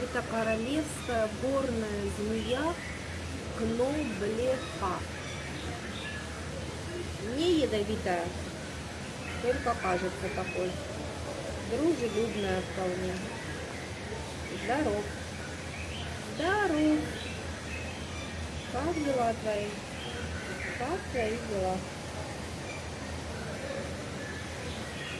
Это королевская горная змея Кноблеха. Не ядовитая, только кажется такой. Дружелюбная вполне. Здоров. Здоров. Как дела твои? Как твои дела?